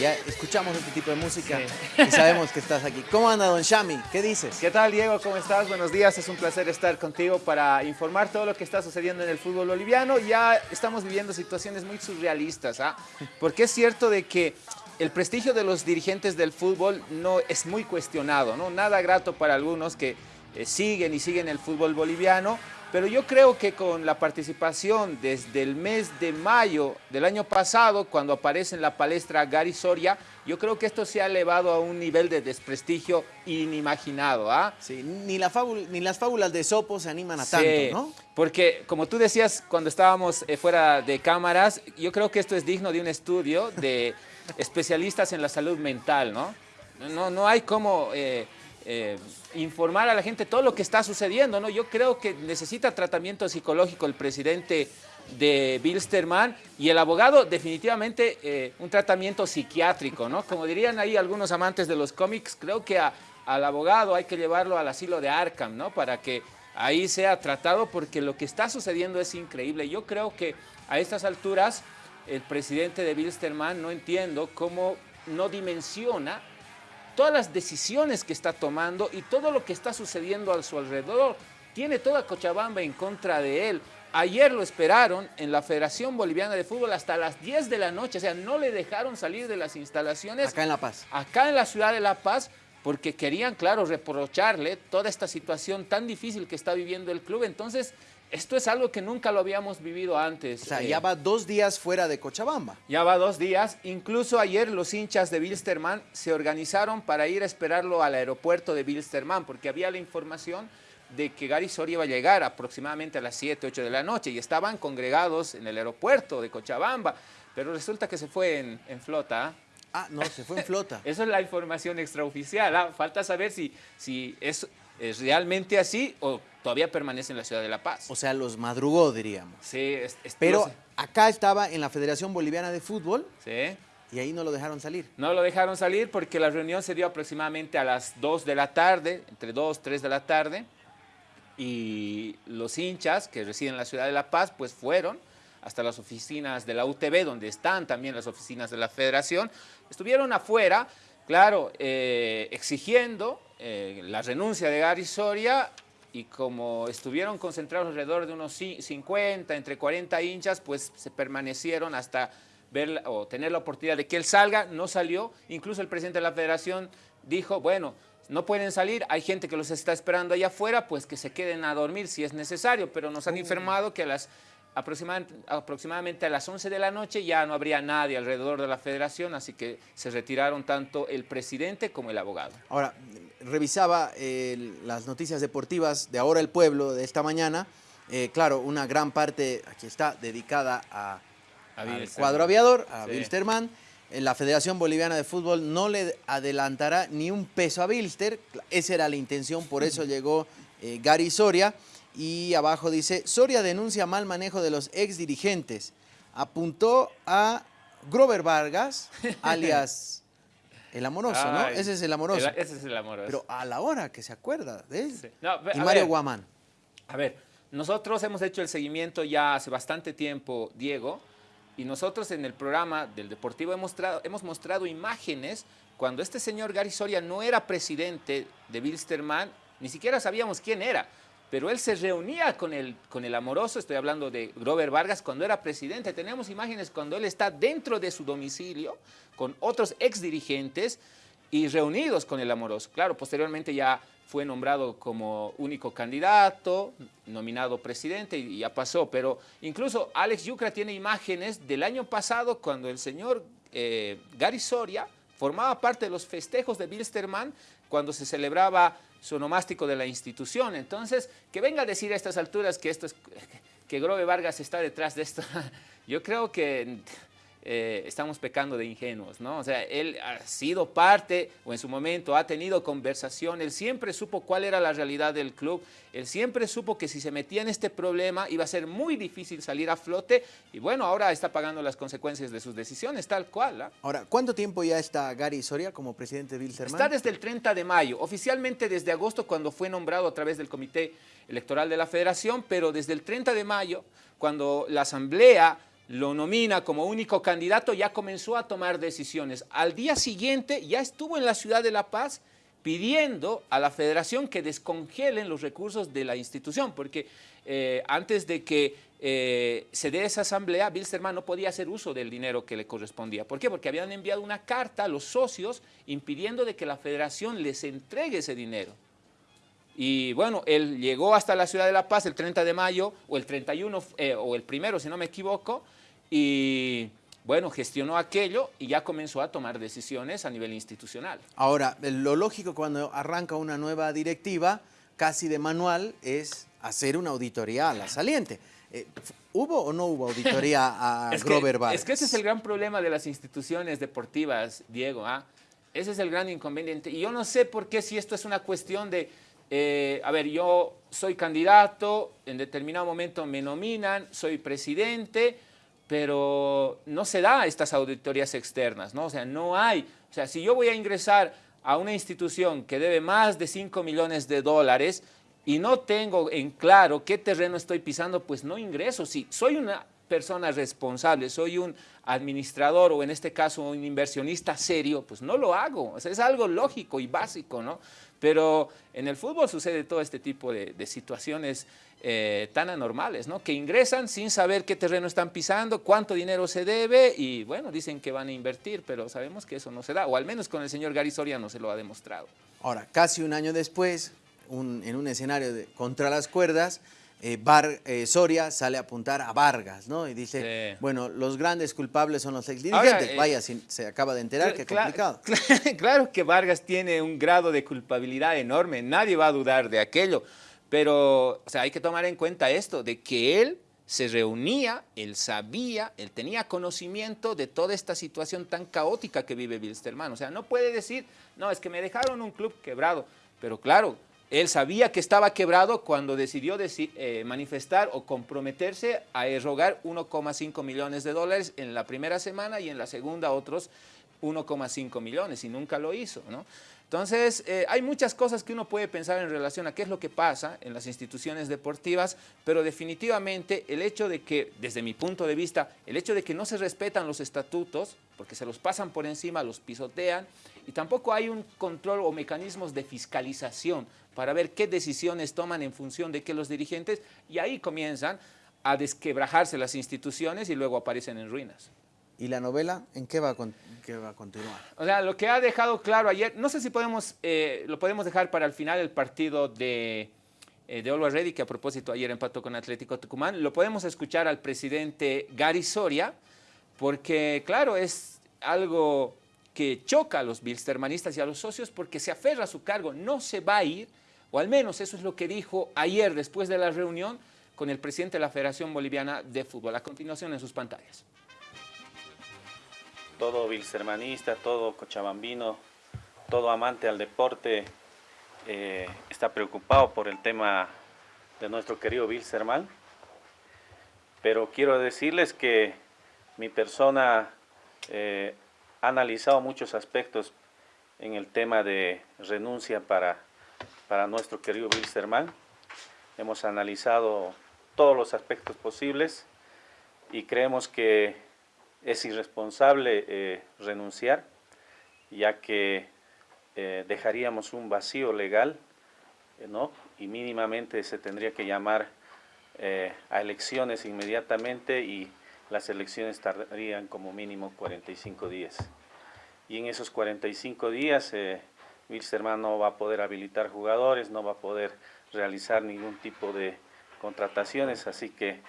Ya escuchamos este tipo de música y sabemos que estás aquí. ¿Cómo anda, don Shami? ¿Qué dices? ¿Qué tal, Diego? ¿Cómo estás? Buenos días. Es un placer estar contigo para informar todo lo que está sucediendo en el fútbol boliviano. Ya estamos viviendo situaciones muy surrealistas, ¿ah? Porque es cierto de que el prestigio de los dirigentes del fútbol no es muy cuestionado, ¿no? Nada grato para algunos que eh, siguen y siguen el fútbol boliviano, pero yo creo que con la participación desde el mes de mayo del año pasado, cuando aparece en la palestra Gary Soria, yo creo que esto se ha elevado a un nivel de desprestigio inimaginado. ¿ah? Sí, ni, la ni las fábulas de Sopo se animan a tanto, ¿no? Porque como tú decías cuando estábamos eh, fuera de cámaras, yo creo que esto es digno de un estudio de especialistas en la salud mental, ¿no? No, no hay como... Eh, eh, informar a la gente todo lo que está sucediendo, ¿no? Yo creo que necesita tratamiento psicológico el presidente de Bilsterman y el abogado definitivamente eh, un tratamiento psiquiátrico, ¿no? Como dirían ahí algunos amantes de los cómics, creo que al abogado hay que llevarlo al asilo de Arkham, ¿no? Para que ahí sea tratado porque lo que está sucediendo es increíble. Yo creo que a estas alturas el presidente de Bilsterman no entiendo cómo no dimensiona todas las decisiones que está tomando y todo lo que está sucediendo a su alrededor. Tiene toda Cochabamba en contra de él. Ayer lo esperaron en la Federación Boliviana de Fútbol hasta las 10 de la noche, o sea, no le dejaron salir de las instalaciones. Acá en La Paz. Acá en la ciudad de La Paz, porque querían, claro, reprocharle toda esta situación tan difícil que está viviendo el club. Entonces, esto es algo que nunca lo habíamos vivido antes. O sea, ya eh. va dos días fuera de Cochabamba. Ya va dos días. Incluso ayer los hinchas de Bilsterman se organizaron para ir a esperarlo al aeropuerto de Bilsterman, porque había la información de que Gary Soria iba a llegar aproximadamente a las 7, 8 de la noche y estaban congregados en el aeropuerto de Cochabamba, pero resulta que se fue en, flota. Ah, no, se fue en flota. Esa es la información extraoficial. ¿ah? Falta saber si, si es, es realmente así o todavía permanece en la ciudad de La Paz. O sea, los madrugó, diríamos. Sí. Pero acá estaba en la Federación Boliviana de Fútbol. Sí. Y ahí no lo dejaron salir. No lo dejaron salir porque la reunión se dio aproximadamente a las 2 de la tarde, entre 2, 3 de la tarde. Y los hinchas que residen en la ciudad de La Paz, pues fueron hasta las oficinas de la UTB, donde están también las oficinas de la federación. Estuvieron afuera, claro, eh, exigiendo eh, la renuncia de Gary Soria y como estuvieron concentrados alrededor de unos 50, entre 40 hinchas, pues se permanecieron hasta ver o tener la oportunidad de que él salga, no salió, incluso el presidente de la federación dijo, bueno, no pueden salir, hay gente que los está esperando allá afuera, pues que se queden a dormir si es necesario, pero nos han informado que a las aproximadamente, a las 11 de la noche ya no habría nadie alrededor de la federación, así que se retiraron tanto el presidente como el abogado. Ahora, revisaba las noticias deportivas de Ahora el Pueblo de esta mañana. Eh, claro, una gran parte, aquí está, dedicada a, al cuadro aviador, a Bilsterman. Eh, la Federación Boliviana de Fútbol no le adelantará ni un peso a Bilster. Esa era la intención, por eso llegó eh, Gary Soria. Y abajo dice, Soria denuncia mal manejo de los ex dirigentes. Apuntó a Grover Vargas, alias el amoroso, ¿no? Ese es el amoroso. ese es el amoroso. Pero a la hora que se acuerda de él. y Mario Guamán. A ver, nosotros hemos hecho el seguimiento ya hace bastante tiempo, Diego, y nosotros en el programa del Deportivo hemos mostrado, hemos mostrado imágenes cuando este señor Gary Soria no era presidente de Bilsterman, ni siquiera sabíamos quién era pero él se reunía con el, con el amoroso, estoy hablando de Grover Vargas, cuando era presidente. Tenemos imágenes cuando él está dentro de su domicilio con otros ex dirigentes y reunidos con el amoroso. Claro, posteriormente ya fue nombrado como único candidato, nominado presidente y ya pasó, pero incluso Alex Yucra tiene imágenes del año pasado cuando el señor eh, Gary Soria formaba parte de los festejos de Bilsterman cuando se celebraba su nomástico de la institución. Entonces, que venga a decir a estas alturas que esto es, que Grove Vargas está detrás de esto, yo creo que eh, estamos pecando de ingenuos, ¿no? O sea, él ha sido parte, o en su momento ha tenido conversación, él siempre supo cuál era la realidad del club, él siempre supo que si se metía en este problema iba a ser muy difícil salir a flote, y bueno, ahora está pagando las consecuencias de sus decisiones, tal cual. ¿ah? Ahora, ¿cuánto tiempo ya está Gary Soria como presidente de Wilstermann? Está desde el 30 de mayo, oficialmente desde agosto cuando fue nombrado a través del Comité Electoral de la Federación, pero desde el 30 de mayo, cuando la Asamblea lo nomina como único candidato, ya comenzó a tomar decisiones. Al día siguiente ya estuvo en la ciudad de La Paz pidiendo a la federación que descongelen los recursos de la institución, porque eh, antes de que eh, se dé esa asamblea, Bilsterman no podía hacer uso del dinero que le correspondía. ¿Por qué? Porque habían enviado una carta a los socios impidiendo de que la federación les entregue ese dinero. Y bueno, él llegó hasta la ciudad de La Paz el 30 de mayo, o el 31, eh, o el primero, si no me equivoco, y bueno, gestionó aquello y ya comenzó a tomar decisiones a nivel institucional. Ahora, lo lógico cuando arranca una nueva directiva, casi de manual, es hacer una auditoría a la saliente. Eh, ¿Hubo o no hubo auditoría a Grover Es que ese es el gran problema de las instituciones deportivas, Diego. ¿ah? Ese es el gran inconveniente. Y yo no sé por qué si esto es una cuestión de, eh, a ver, yo soy candidato, en determinado momento me nominan, soy presidente, pero no se da estas auditorías externas, ¿no? O sea, no hay, o sea, si yo voy a ingresar a una institución que debe más de 5 millones de dólares y no tengo en claro qué terreno estoy pisando, pues no ingreso. Si soy una persona responsable, soy un administrador o en este caso un inversionista serio, pues no lo hago. O sea, es algo lógico y básico, ¿no? Pero en el fútbol sucede todo este tipo de, situaciones eh, tan anormales, ¿no? Que ingresan sin saber qué terreno están pisando, cuánto dinero se debe y bueno, dicen que van a invertir, pero sabemos que eso no se da, o al menos con el señor Gary Soria no se lo ha demostrado. Ahora, casi un año después, en un escenario de, contra las cuerdas, eh, Bar, eh, Soria sale a apuntar a Vargas, ¿no? Y dice, bueno, los grandes culpables son los exdirigentes. Eh, Vaya, se acaba de enterar, qué complicado. Claro que Vargas tiene un grado de culpabilidad enorme, nadie va a dudar de aquello, pero o sea, hay que tomar en cuenta esto, de que él se reunía, él sabía, él tenía conocimiento de toda esta situación tan caótica que vive Wilstermann. O sea, no puede decir, no, es que me dejaron un club quebrado. Pero claro, él sabía que estaba quebrado cuando decidió eh, manifestar o comprometerse a erogar 1,5 millones de dólares en la primera semana y en la segunda otros 1,5 millones y nunca lo hizo. ¿no? Entonces, eh, hay muchas cosas que uno puede pensar en relación a qué es lo que pasa en las instituciones deportivas, pero definitivamente el hecho de que, desde mi punto de vista, el hecho de que no se respetan los estatutos, porque se los pasan por encima, los pisotean, y tampoco hay un control o mecanismos de fiscalización para ver qué decisiones toman en función de qué los dirigentes, y ahí comienzan a desquebrajarse las instituciones y luego aparecen en ruinas. ¿Y la novela en qué va, a, continuar? O sea, lo que ha dejado claro ayer, no sé si podemos, eh, lo podemos dejar para el final el partido de, eh, de Olva Reddy, que a propósito ayer empató con Atlético Tucumán, lo podemos escuchar al presidente Gary Soria, porque claro, es algo que choca a los bilstermanistas y a los socios porque se aferra a su cargo, no se va a ir, o al menos eso es lo que dijo ayer después de la reunión con el presidente de la Federación Boliviana de Fútbol. A continuación en sus pantallas todo bilsermanista, todo cochabambino, todo amante al deporte eh, está preocupado por el tema de nuestro querido Bilserman. Pero quiero decirles que mi persona eh, ha analizado muchos aspectos en el tema de renuncia para, para nuestro querido Bilserman. Hemos analizado todos los aspectos posibles y creemos que es irresponsable eh, renunciar, ya que eh, dejaríamos un vacío legal, eh, ¿no? y mínimamente se tendría que llamar a elecciones inmediatamente y las elecciones tardarían como mínimo 45 días. Y en esos 45 días eh, Wilstermann no va a poder habilitar jugadores, no va a poder realizar ningún tipo de contrataciones, así que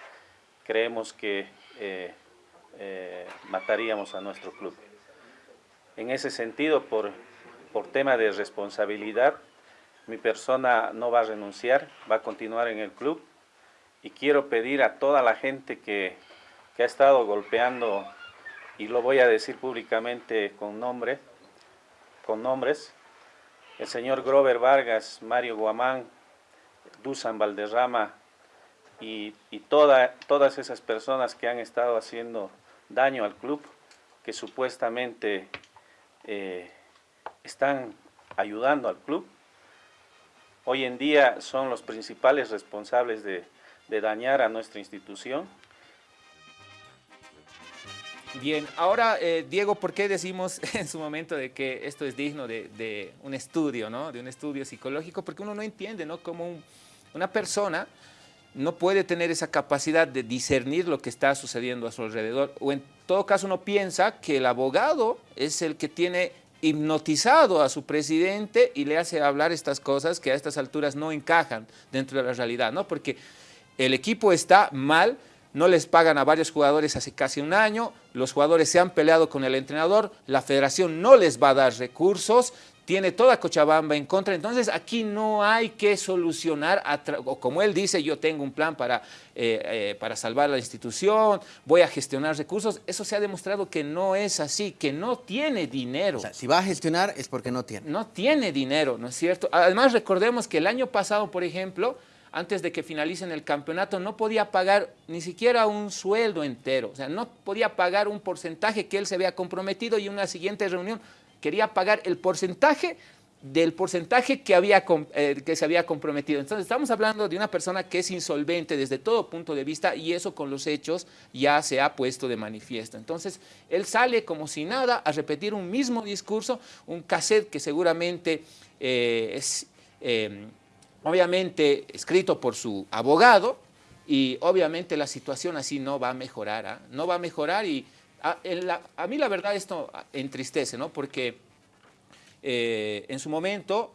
creemos que eh, mataríamos a nuestro club. En ese sentido, por, por tema de responsabilidad, mi persona no va a renunciar, va a continuar en el club y quiero pedir a toda la gente que, que ha estado golpeando, y lo voy a decir públicamente con nombre, con nombres, el señor Grover Vargas, Mario Guamán, Dusan Valderrama y, y toda, todas esas personas que han estado haciendo daño al club, que supuestamente eh, están ayudando al club. Hoy en día son los principales responsables de, dañar a nuestra institución. Bien, ahora, eh, Diego, ¿por qué decimos en su momento de que esto es digno de, un estudio, ¿no? de un estudio psicológico? Porque uno no entiende ¿no? cómo una persona no puede tener esa capacidad de discernir lo que está sucediendo a su alrededor. O en todo caso uno piensa que el abogado es el que tiene hipnotizado a su presidente y le hace hablar estas cosas que a estas alturas no encajan dentro de la realidad, ¿no? Porque el equipo está mal, no les pagan a varios jugadores hace casi un año, los jugadores se han peleado con el entrenador, la federación no les va a dar recursos, tiene toda Cochabamba en contra, entonces aquí no hay que solucionar, o como él dice, yo tengo un plan para, eh, eh, para salvar la institución, voy a gestionar recursos, eso se ha demostrado que no es así, que no tiene dinero. O sea, si va a gestionar es porque no tiene. No tiene dinero, ¿no es cierto? Además recordemos que el año pasado, por ejemplo, antes de que finalicen el campeonato, no podía pagar ni siquiera un sueldo entero, o sea, no podía pagar un porcentaje que él se había comprometido y en una siguiente reunión quería pagar el porcentaje del porcentaje que, había, eh, que se había comprometido. Entonces estamos hablando de una persona que es insolvente desde todo punto de vista y eso con los hechos ya se ha puesto de manifiesto. Entonces él sale como si nada a repetir un mismo discurso, un cassette que seguramente eh, es eh, obviamente escrito por su abogado y obviamente la situación así no va a mejorar, ¿ah? no va a mejorar y a, mí la verdad esto entristece, ¿no? Porque eh, en su momento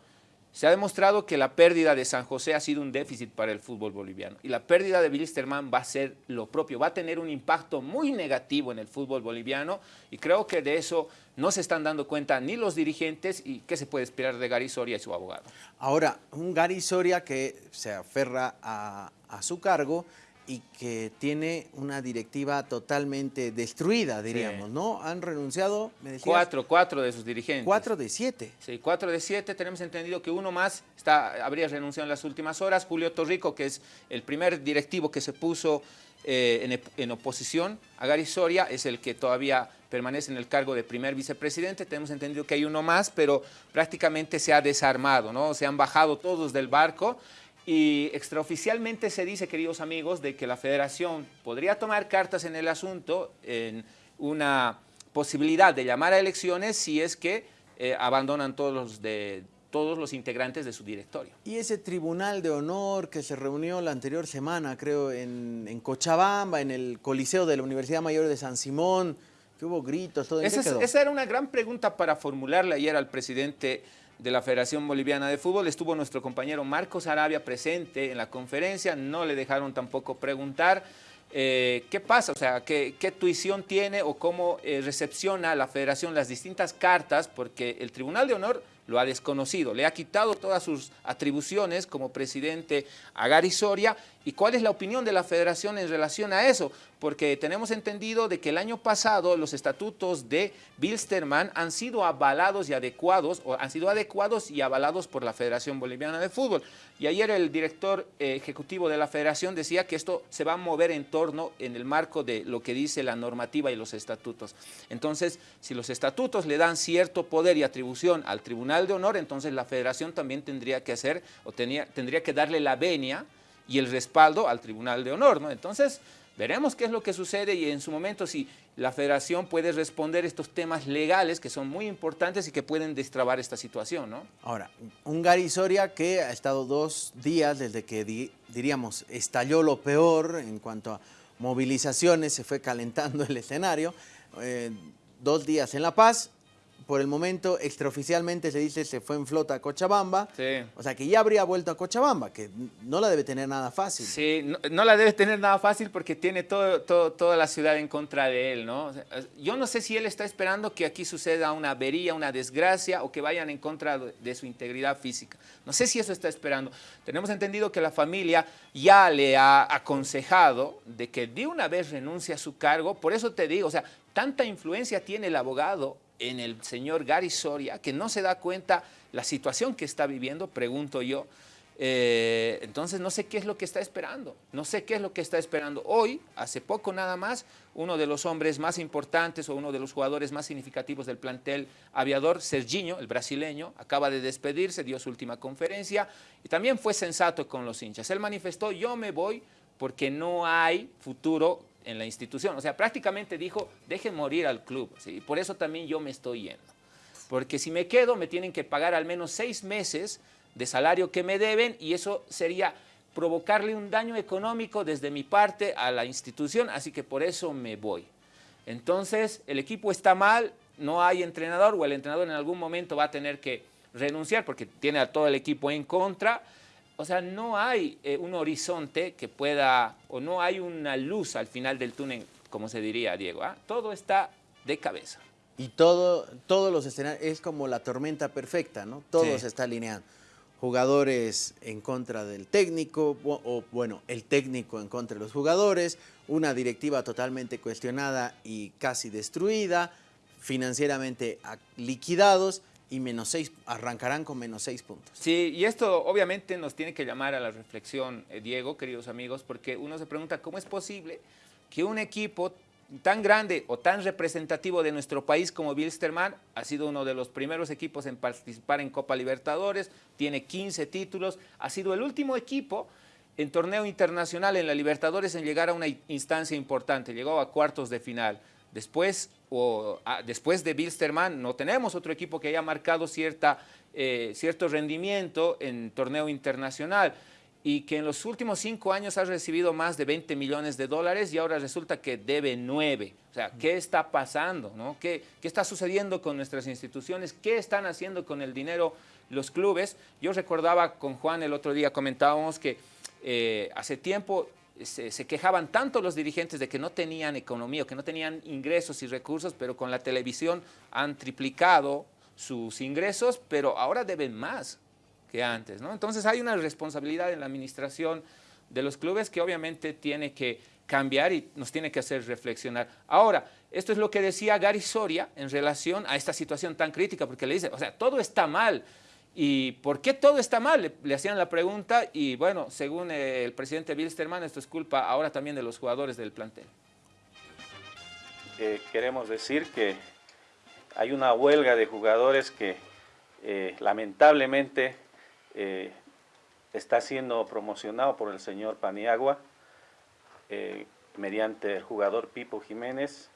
se ha demostrado que la pérdida de San José ha sido un déficit para el fútbol boliviano y la pérdida de Wilstermann va a ser lo propio, va a tener un impacto muy negativo en el fútbol boliviano y creo que de eso no se están dando cuenta ni los dirigentes y qué se puede esperar de Gary Soria y su abogado. Ahora, un Gary Soria que se aferra a su cargo y que tiene una directiva totalmente destruida, diríamos, ¿no? Han renunciado, me decías, Cuatro, cuatro de sus dirigentes. Cuatro de siete. Sí, cuatro de siete. Tenemos entendido que uno más está, habría renunciado en las últimas horas. Julio Torrico, que es el primer directivo que se puso eh, en, oposición a Gary Soria, es el que todavía permanece en el cargo de primer vicepresidente. Tenemos entendido que hay uno más, pero prácticamente se ha desarmado, ¿no? Se han bajado todos del barco y extraoficialmente se dice, queridos amigos, de que la federación podría tomar cartas en el asunto en una posibilidad de llamar a elecciones si es que eh, abandonan todos los, de, todos los integrantes de su directorio. Y ese tribunal de honor que se reunió la anterior semana, creo, en, Cochabamba, en el Coliseo de la Universidad Mayor de San Simón, que hubo gritos, todo eso. Esa era una gran pregunta para formularle ayer al presidente de la Federación Boliviana de Fútbol. Estuvo nuestro compañero Marcos Arabia presente en la conferencia, no le dejaron tampoco preguntar eh, qué pasa, o sea, qué, tuición tiene o cómo eh, recepciona la Federación las distintas cartas, porque el Tribunal de Honor lo ha desconocido, le ha quitado todas sus atribuciones como presidente a Gary Soria. ¿Y cuál es la opinión de la federación en relación a eso? Porque tenemos entendido de que el año pasado los estatutos de Bilsterman han sido avalados y adecuados, o han sido adecuados y avalados por la Federación Boliviana de Fútbol. Y ayer el director eh, ejecutivo de la federación decía que esto se va a mover en torno, en el marco de lo que dice la normativa y los estatutos. Entonces, si los estatutos le dan cierto poder y atribución al Tribunal de Honor, entonces la federación también tendría que hacer o tendría que darle la venia y el respaldo al Tribunal de Honor, ¿no? Entonces, veremos qué es lo que sucede y en su momento si la federación puede responder estos temas legales que son muy importantes y que pueden destrabar esta situación, ¿no? Ahora, un Gary Soria que ha estado dos días desde que, diríamos, estalló lo peor en cuanto a movilizaciones, se fue calentando el escenario, eh, dos días en La Paz, por el momento, extraoficialmente se dice se fue en flota a Cochabamba. Sí. O sea, que ya habría vuelto a Cochabamba, que no la debe tener nada fácil. Sí, no, la debe tener nada fácil porque tiene todo, toda la ciudad en contra de él, ¿no? yo no sé si él está esperando que aquí suceda una avería, una desgracia o que vayan en contra de su integridad física. No sé si eso está esperando. Tenemos entendido que la familia ya le ha aconsejado de que de una vez renuncie a su cargo. Por eso te digo, o sea, tanta influencia tiene el abogado en el señor Gary Soria, que no se da cuenta la situación que está viviendo, pregunto yo. Eh, entonces no sé qué es lo que está esperando, no sé qué es lo que está esperando. Hoy, hace poco nada más, uno de los hombres más importantes o uno de los jugadores más significativos del plantel aviador, Serginho, el brasileño, acaba de despedirse, dio su última conferencia y también fue sensato con los hinchas. Él manifestó, yo me voy porque no hay futuro en la institución. O sea, prácticamente dijo, dejen morir al club. ¿sí? Por eso también yo me estoy yendo. Porque si me quedo, me tienen que pagar al menos seis meses de salario que me deben y eso sería provocarle un daño económico desde mi parte a la institución, así que por eso me voy. Entonces, el equipo está mal, no hay entrenador o el entrenador en algún momento va a tener que renunciar porque tiene a todo el equipo en contra. O sea, no hay eh, un horizonte que pueda, o no hay una luz al final del túnel, como se diría, Diego. ¿ah? Todo está de cabeza. Y todo, todos los escenarios, es como la tormenta perfecta, ¿no? Todo se está alineando jugadores en contra del técnico, o, bueno, el técnico en contra de los jugadores, una directiva totalmente cuestionada y casi destruida, financieramente liquidados y menos seis, arrancarán con menos seis puntos. Sí, y esto obviamente nos tiene que llamar a la reflexión, eh, Diego, queridos amigos, porque uno se pregunta cómo es posible que un equipo tan grande o tan representativo de nuestro país como Wilstermann, ha sido uno de los primeros equipos en participar en Copa Libertadores, tiene 15 títulos, ha sido el último equipo en torneo internacional en la Libertadores en llegar a una instancia importante, llegó a cuartos de final. Después, o, después de Wilstermann no tenemos otro equipo que haya marcado cierta, eh, cierto rendimiento en torneo internacional y que en los últimos cinco años ha recibido más de 20 millones de dólares y ahora resulta que debe nueve. O sea, ¿qué está pasando? ¿Qué, ¿Qué, está sucediendo con nuestras instituciones? ¿Qué están haciendo con el dinero los clubes? Yo recordaba con Juan el otro día, comentábamos que eh, hace tiempo se, quejaban tanto los dirigentes de que no tenían economía, que no tenían ingresos y recursos, pero con la televisión han triplicado sus ingresos, pero ahora deben más que antes. ¿no? Entonces hay una responsabilidad en la administración de los clubes que obviamente tiene que cambiar y nos tiene que hacer reflexionar. Ahora, esto es lo que decía Gary Soria en relación a esta situación tan crítica, porque le dice, o sea, todo está mal. ¿Y por qué todo está mal? Le, hacían la pregunta y bueno, según el presidente Wilstermann, esto es culpa ahora también de los jugadores del plantel. Eh, queremos decir que hay una huelga de jugadores que eh, lamentablemente eh, está siendo promocionado por el señor Paniagua mediante el jugador Pipo Jiménez.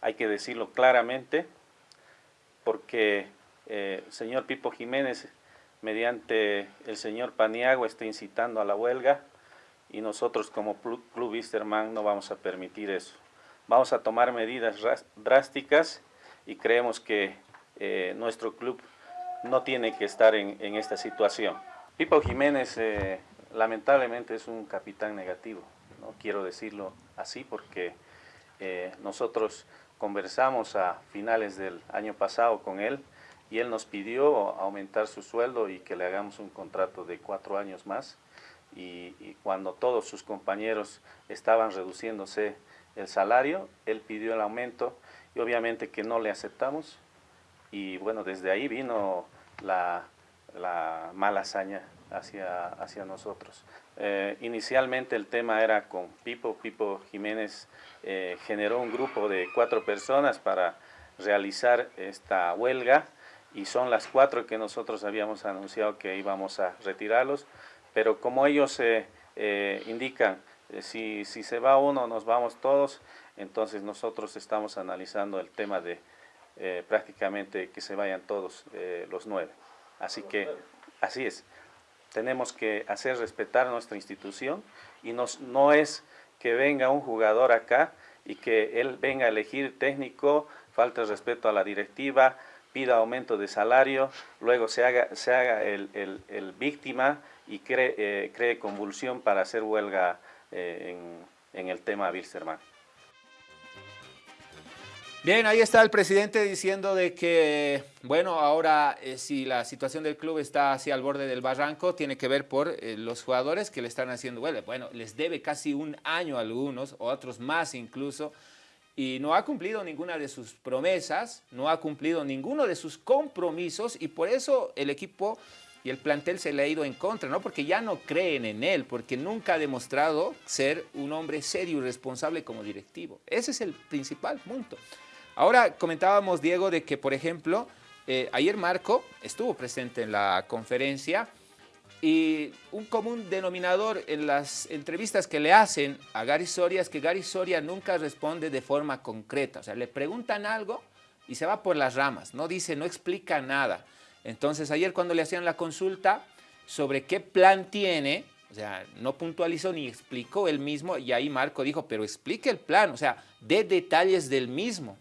Hay que decirlo claramente porque el señor Pipo Jiménez mediante el señor Paniagua está incitando a la huelga y nosotros como Club Easterman no vamos a permitir eso. Vamos a tomar medidas drásticas y creemos que nuestro club no tiene que estar en, esta situación. Pipo Jiménez eh, lamentablemente es un capitán negativo, no quiero decirlo así porque eh, nosotros conversamos a finales del año pasado con él y él nos pidió aumentar su sueldo y que le hagamos un contrato de cuatro años más. Y, cuando todos sus compañeros estaban reduciéndose el salario, él pidió el aumento y obviamente que no le aceptamos. Y bueno, desde ahí vino la, mala hazaña hacia, hacia nosotros. Eh, inicialmente el tema era con Pipo, Pipo Jiménez eh, generó un grupo de cuatro personas para realizar esta huelga y son las cuatro que nosotros habíamos anunciado que íbamos a retirarlos, pero como ellos eh, indican, si, si se va uno nos vamos todos, entonces nosotros estamos analizando el tema de eh, prácticamente que se vayan todos eh, los nueve. Así que, así es, tenemos que hacer respetar nuestra institución y nos, no es que venga un jugador acá y que él venga a elegir técnico, falta el respeto a la directiva, pida aumento de salario, luego se haga, se haga el, el, víctima y cree, eh, cree, convulsión para hacer huelga en, en el tema Wilstermann. Bien, ahí está el presidente diciendo de que, bueno, ahora eh, si la situación del club está hacia el borde del barranco, tiene que ver por eh, los jugadores que le están haciendo bueno, Bueno, les debe casi un año a algunos, otros más incluso, y no ha cumplido ninguna de sus promesas, no ha cumplido ninguno de sus compromisos, y por eso el equipo y el plantel se le ha ido en contra, ¿no? Porque ya no creen en él, porque nunca ha demostrado ser un hombre serio y responsable como directivo. Ese es el principal punto. Ahora comentábamos, Diego, de que, por ejemplo, eh, ayer Marco estuvo presente en la conferencia Y un común denominador en las entrevistas que le hacen a Gary Soria es que Gary Soria nunca responde de forma concreta. O sea, le preguntan algo y se va por las ramas, no dice, no explica nada. Entonces ayer cuando le hacían la consulta sobre qué plan tiene, o sea, no puntualizó ni explicó él mismo y ahí Marco dijo, pero explique el plan, o sea, dé detalles del mismo.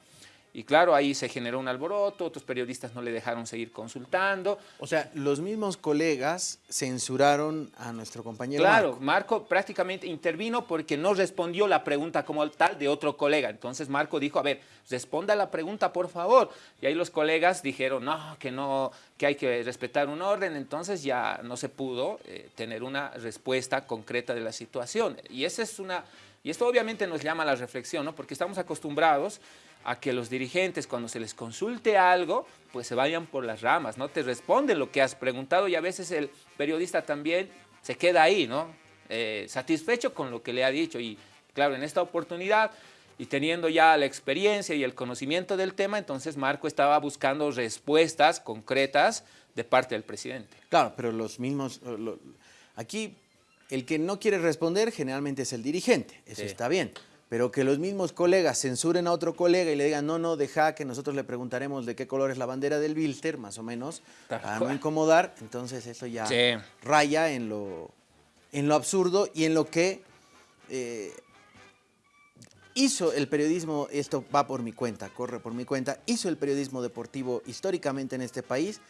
Y claro, ahí se generó un alboroto, otros periodistas no le dejaron seguir consultando. O sea, los mismos colegas censuraron a nuestro compañero Claro, Marco. prácticamente intervino porque no respondió la pregunta como tal de otro colega. Entonces Marco dijo, a ver, responda la pregunta, por favor. Y ahí los colegas dijeron, no, que no, que hay que respetar un orden. Entonces ya no se pudo eh, tener una respuesta concreta de la situación. Y esa es una... Y esto obviamente nos llama a la reflexión, ¿no? Porque estamos acostumbrados a que los dirigentes cuando se les consulte algo, pues se vayan por las ramas, no te responden lo que has preguntado y a veces el periodista también se queda ahí, ¿no? Eh, satisfecho con lo que le ha dicho y claro, en esta oportunidad y teniendo ya la experiencia y el conocimiento del tema, entonces Marco estaba buscando respuestas concretas de parte del presidente. Claro, pero los mismos, aquí el que no quiere responder generalmente es el dirigente, eso está bien pero que los mismos colegas censuren a otro colega y le digan, no, no, deja que nosotros le preguntaremos de qué color es la bandera del Bilster, más o menos, para no incomodar, entonces eso ya raya en lo, en lo absurdo y en lo que eh, hizo el periodismo, esto va por mi cuenta, corre por mi cuenta, hizo el periodismo deportivo históricamente en este país,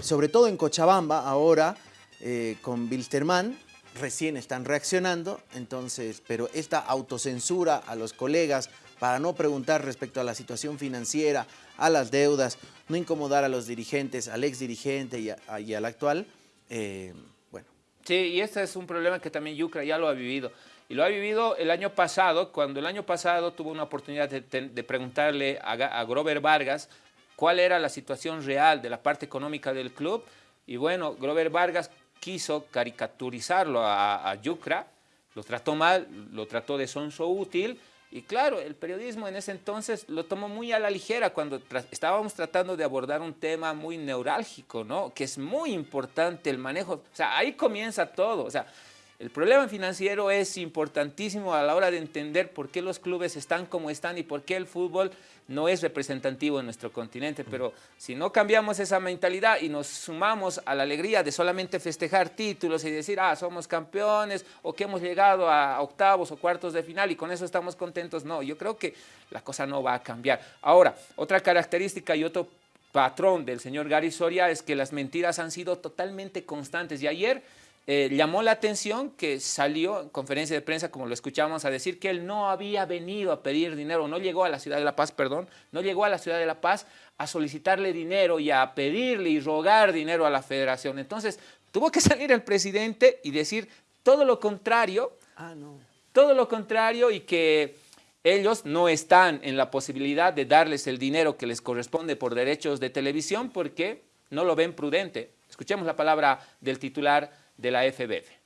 sobre todo en Cochabamba, ahora eh, con Bilsterman, recién están reaccionando, entonces, pero esta autocensura a los colegas para no preguntar respecto a la situación financiera, a las deudas, no incomodar a los dirigentes, al ex dirigente y, al actual, eh, bueno. Sí, y este es un problema que también Yucra ya lo ha vivido. Y lo ha vivido el año pasado, cuando el año pasado tuvo una oportunidad de, preguntarle a, a Grover Vargas cuál era la situación real de la parte económica del club. Y bueno, Grover Vargas quiso caricaturizarlo a, Yucra, lo trató mal, lo trató de sonso útil, y claro, el periodismo en ese entonces lo tomó muy a la ligera cuando estábamos tratando de abordar un tema muy neurálgico, ¿no? Que es muy importante el manejo, o sea, ahí comienza todo, o sea, el problema financiero es importantísimo a la hora de entender por qué los clubes están como están y por qué el fútbol no es representativo en nuestro continente. Pero si no cambiamos esa mentalidad y nos sumamos a la alegría de solamente festejar títulos y decir, ah, somos campeones o que hemos llegado a octavos o cuartos de final y con eso estamos contentos, no, yo creo que la cosa no va a cambiar. Ahora, otra característica y otro patrón del señor Gary Soria es que las mentiras han sido totalmente constantes y ayer eh, llamó la atención que salió en conferencia de prensa, como lo escuchamos, a decir que él no había venido a pedir dinero, no llegó a la ciudad de La Paz, perdón, no llegó a la ciudad de La Paz a solicitarle dinero y a pedirle y rogar dinero a la federación. Entonces, tuvo que salir el presidente y decir todo lo contrario, ah, no. todo lo contrario y que ellos no están en la posibilidad de darles el dinero que les corresponde por derechos de televisión porque no lo ven prudente. Escuchemos la palabra del titular de la FBF.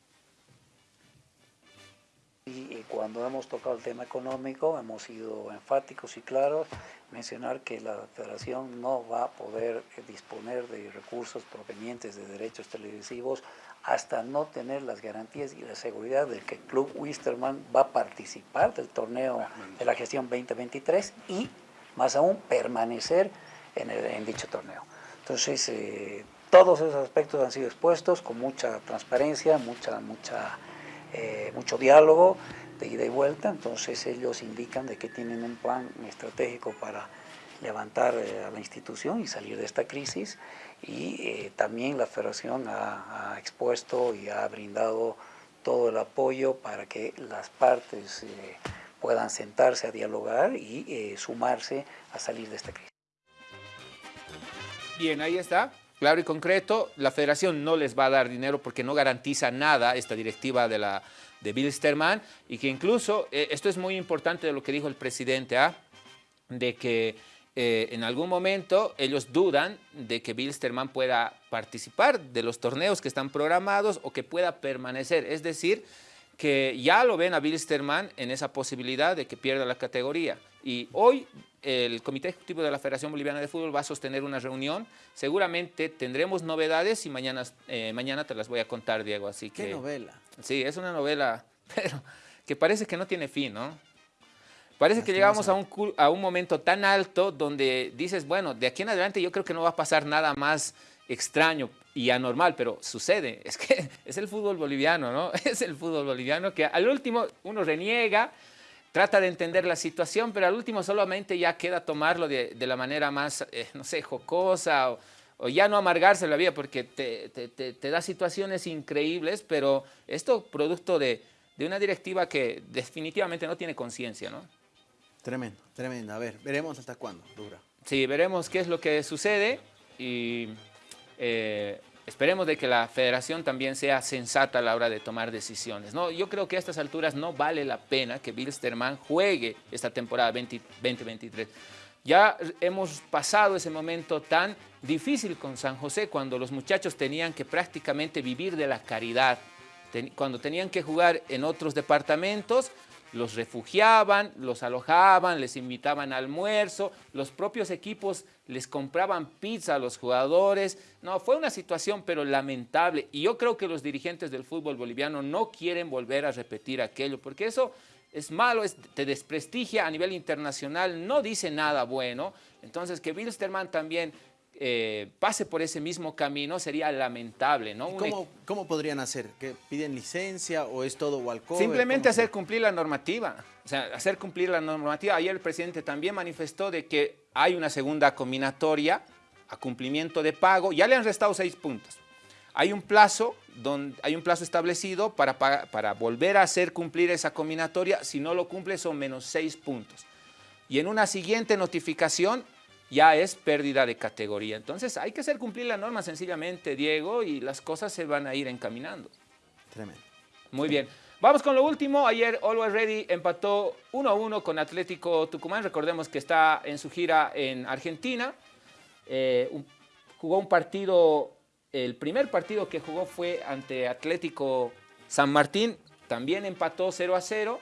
Y cuando hemos tocado el tema económico hemos sido enfáticos y claros, mencionar que la federación no va a poder eh, disponer de recursos provenientes de derechos televisivos hasta no tener las garantías y la seguridad de que el Club Wisterman va a participar del torneo de la gestión 2023 y más aún permanecer en, en dicho torneo. Entonces, eh, todos esos aspectos han sido expuestos con mucha transparencia, mucha, mucha, eh, mucho diálogo de ida y vuelta, entonces ellos indican de que tienen un plan estratégico para levantar eh, a la institución y salir de esta crisis y eh, también la federación ha, ha, expuesto y ha brindado todo el apoyo para que las partes puedan sentarse a dialogar y sumarse a salir de esta crisis. Bien, ahí está. Claro y concreto, la federación no les va a dar dinero porque no garantiza nada esta directiva de, la, de Bill Sterman y que incluso, eh, esto es muy importante de lo que dijo el presidente, ¿ah? de que eh, en algún momento ellos dudan de que Bill Sterman pueda participar de los torneos que están programados o que pueda permanecer. Es decir, que ya lo ven a Bill Sterman en esa posibilidad de que pierda la categoría. Y hoy el Comité Ejecutivo de la Federación Boliviana de Fútbol va a sostener una reunión. Seguramente tendremos novedades y mañana, eh, mañana te las voy a contar, Diego. Así ¿Qué novela? Sí, es una novela, pero que parece que no tiene fin, ¿no? Parece que llegamos a un, a un momento tan alto donde dices, bueno, de aquí en adelante yo creo que no va a pasar nada más extraño y anormal, pero sucede. Es que es el fútbol boliviano, ¿no? Es el fútbol boliviano que al último uno reniega, trata de entender la situación, pero al último solamente ya queda tomarlo de, la manera más, eh, no sé, jocosa o, ya no amargarse la vida porque te, te, da situaciones increíbles, pero esto producto de, de una directiva que definitivamente no tiene conciencia, ¿no? Tremendo, tremendo. A ver, veremos hasta cuándo dura. Sí, veremos qué es lo que sucede y eh, esperemos de que la federación también sea sensata a la hora de tomar decisiones. ¿no? Yo creo que a estas alturas no vale la pena que Bilsterman juegue esta temporada 2023. Ya hemos pasado ese momento tan difícil con San José cuando los muchachos tenían que prácticamente vivir de la caridad, cuando tenían que jugar en otros departamentos los refugiaban, los alojaban, les invitaban al almuerzo, los propios equipos les compraban pizza a los jugadores. No, fue una situación pero lamentable y yo creo que los dirigentes del fútbol boliviano no quieren volver a repetir aquello porque eso es malo, te desprestigia a nivel internacional, no dice nada bueno. Entonces que Wilstermann también eh, pase por ese mismo camino sería lamentable, ¿no? Cómo, ¿Cómo, podrían hacer? ¿Que piden licencia o es todo walkover? Simplemente hacer cumplir la normativa, o sea, hacer cumplir la normativa. Ayer el presidente también manifestó de que hay una segunda combinatoria a cumplimiento de pago, ya le han restado seis puntos. Hay un plazo, donde, hay un plazo establecido para, para volver a hacer cumplir esa combinatoria, si no lo cumple son menos seis puntos. Y en una siguiente notificación ya es pérdida de categoría. Entonces hay que hacer cumplir la norma sencillamente, Diego, y las cosas se van a ir encaminando. Tremendo. Muy bien. Vamos con lo último. Ayer Always Ready empató 1-1 con Atlético Tucumán. Recordemos que está en su gira en Argentina. Eh, jugó un partido, el primer partido que jugó fue ante Atlético San Martín. También empató 0-0.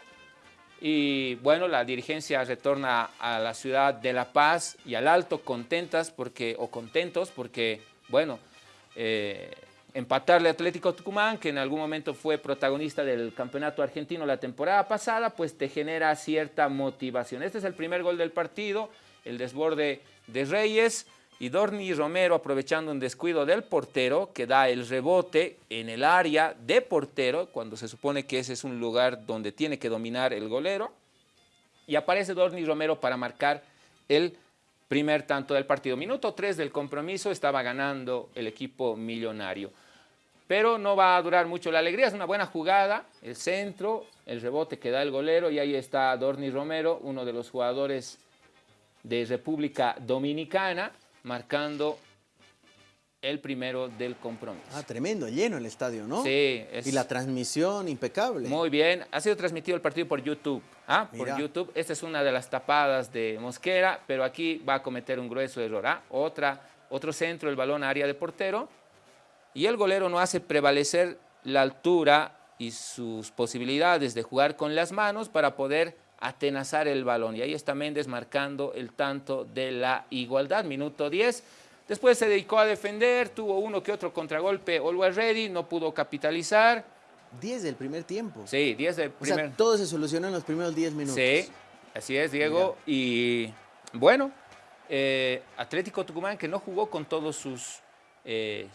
Y bueno, la dirigencia retorna a la ciudad de La Paz y al Alto contentas porque, o contentos porque, bueno, eh, empatarle Atlético Tucumán, que en algún momento fue protagonista del campeonato argentino la temporada pasada, pues te genera cierta motivación. Este es el primer gol del partido, el desborde de Reyes, y Dorni Romero aprovechando un descuido del portero que da el rebote en el área de portero cuando se supone que ese es un lugar donde tiene que dominar el golero y aparece Dorni Romero para marcar el primer tanto del partido. Minuto 3 del compromiso estaba ganando el equipo millonario. Pero no va a durar mucho la alegría, es una buena jugada, el centro, el rebote que da el golero y ahí está Dorni Romero, uno de los jugadores de República Dominicana, marcando el primero del compromiso. Ah, tremendo, lleno el estadio, ¿no? Sí. Y la transmisión impecable. Muy bien, ha sido transmitido el partido por YouTube. ¿ah? Por YouTube, esta es una de las tapadas de Mosquera, pero aquí va a cometer un grueso error. ¿ah? Otra, otro centro, el balón a área de portero, y el golero no hace prevalecer la altura y sus posibilidades de jugar con las manos para poder atenazar el balón. Y ahí está Méndez marcando el tanto de la igualdad, minuto 10. Después se dedicó a defender, tuvo uno que otro contragolpe, Always Ready, no pudo capitalizar. 10 del primer tiempo. Sí, 10 del primer. O sea, todo se solucionó en los primeros 10 minutos. Sí, así es, Diego. Y bueno, eh, Atlético Tucumán que no jugó con todos sus eh,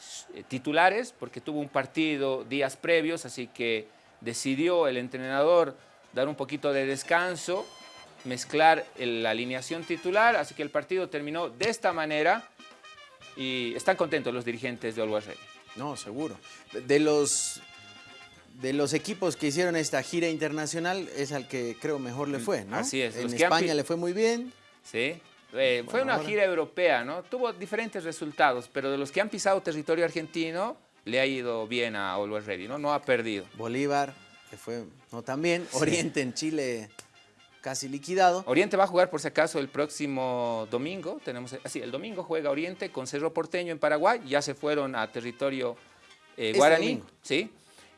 titulares porque tuvo un partido días previos, así que decidió el entrenador dar un poquito de descanso, mezclar la alineación titular, así que el partido terminó de esta manera y están contentos los dirigentes de Always Ready. No, seguro. De los, de los equipos que hicieron esta gira internacional es al que creo mejor le fue, ¿no? Así es. En España le fue muy bien. Sí. Eh, fue una gira europea, ¿no? Tuvo diferentes resultados, pero de los que han pisado territorio argentino, le ha ido bien a Always Ready, ¿no? No ha perdido. Bolívar que fue no también. Oriente en Chile casi liquidado. Oriente va a jugar por si acaso el próximo domingo. Tenemos, así, el domingo juega Oriente con Cerro Porteño en Paraguay. Ya se fueron a territorio eh, este guaraní. ¿sí?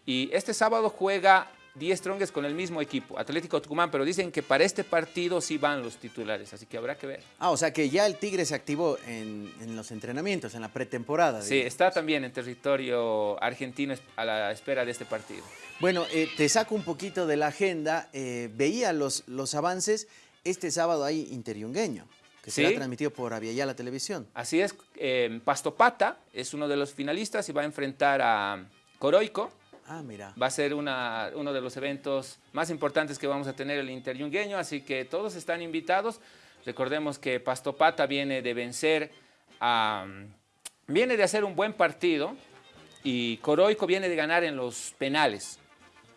Y este sábado juega 10 Strongest con el mismo equipo, Atlético Tucumán, pero dicen que para este partido sí van los titulares, así que habrá que ver. Ah, o sea que ya el Tigre se activó en, los entrenamientos, en la pretemporada. Sí, está también en territorio argentino a la espera de este partido. Bueno, eh, te saco un poquito de la agenda, eh, veía los, los avances, este sábado hay Interiungueño que será transmitido por la Televisión. Así es, eh, Pastopata es uno de los finalistas y va a enfrentar a Coroico, Ah, mira. Va a ser una, uno de los eventos más importantes que vamos a tener el Interyungueño, así que todos están invitados. Recordemos que Pastopata viene de vencer a... Viene de hacer un buen partido y Coroico viene de ganar en los penales.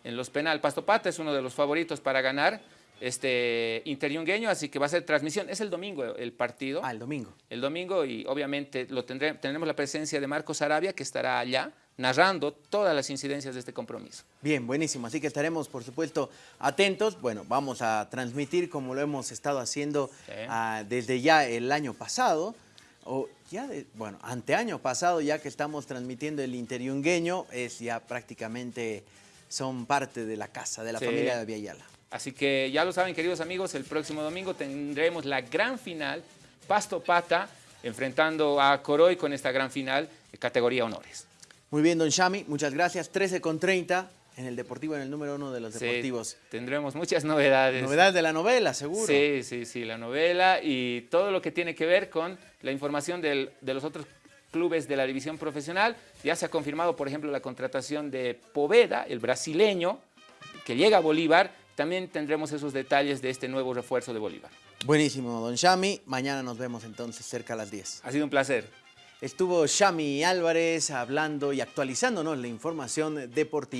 En los penales. Pastopata es uno de los favoritos para ganar este Interyungueño, así que va a ser transmisión. Es el domingo el partido. Ah, el domingo. El domingo y obviamente lo tendré, tendremos la presencia de Marcos Arabia que estará allá narrando todas las incidencias de este compromiso. Bien, buenísimo. Así que estaremos, por supuesto, atentos. Bueno, vamos a transmitir como lo hemos estado haciendo ah, desde ya el año pasado. O ya, de, bueno, anteaño pasado, ya que estamos transmitiendo el interiungueño, es ya prácticamente son parte de la casa, de la familia de Viayala. Así que ya lo saben, queridos amigos, el próximo domingo tendremos la gran final, Pasto Pata, enfrentando a Coroy con esta gran final de categoría honores. Muy bien, don Shami, muchas gracias. 13 con 30 en el Deportivo, en el número uno de los deportivos. tendremos muchas novedades. Novedades de la novela, seguro. Sí, sí, sí, la novela y todo lo que tiene que ver con la información de los otros clubes de la división profesional. Ya se ha confirmado, por ejemplo, la contratación de Poveda, el brasileño, que llega a Bolívar. También tendremos esos detalles de este nuevo refuerzo de Bolívar. Buenísimo, don Shami. Mañana nos vemos entonces cerca a las 10. Ha sido un placer. Estuvo Shami Álvarez hablando y actualizándonos la información deportiva.